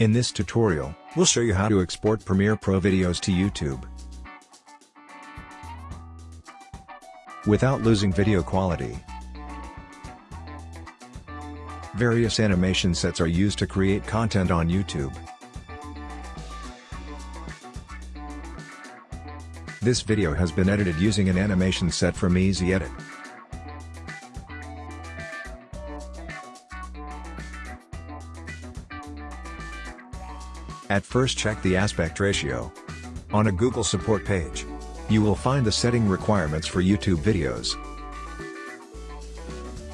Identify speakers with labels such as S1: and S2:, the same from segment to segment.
S1: In this tutorial, we'll show you how to export Premiere Pro videos to YouTube. Without losing video quality. Various animation sets are used to create content on YouTube. This video has been edited using an animation set from Easy Edit. At first check the aspect ratio. On a Google support page, you will find the setting requirements for YouTube videos.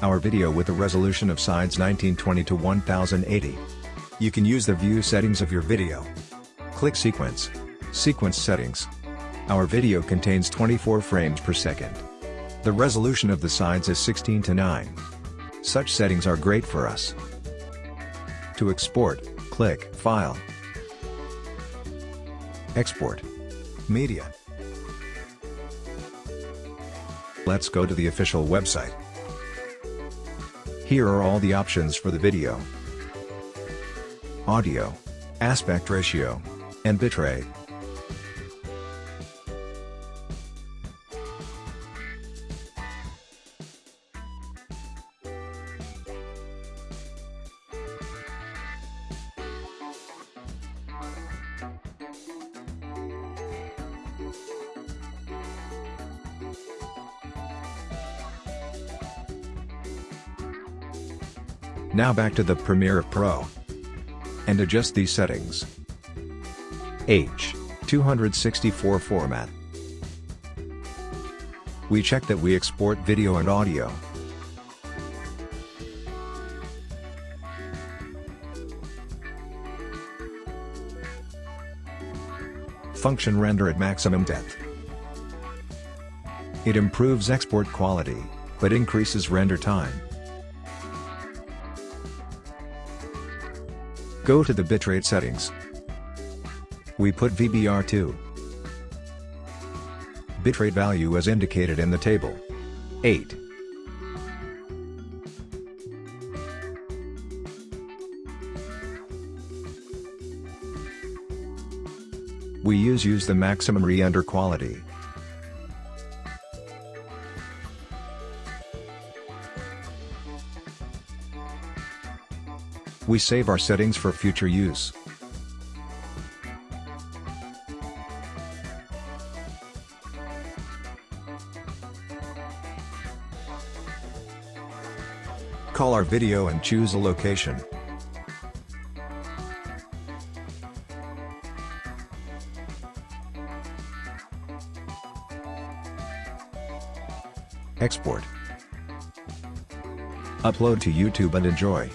S1: Our video with a resolution of sides 1920 to 1080. You can use the view settings of your video. Click Sequence. Sequence Settings. Our video contains 24 frames per second. The resolution of the sides is 16 to 9. Such settings are great for us. To export, click File, Export. Media. Let's go to the official website. Here are all the options for the video. Audio, aspect ratio, and bitrate. Now back to the Premiere Pro. And adjust these settings. H. 264 format. We check that we export video and audio. Function render at maximum depth. It improves export quality, but increases render time. Go to the bitrate settings. We put VBR2. Bitrate value as indicated in the table. 8. We use use the maximum re-render quality. We save our settings for future use. Call our video and choose a location. Export. Upload to YouTube and enjoy.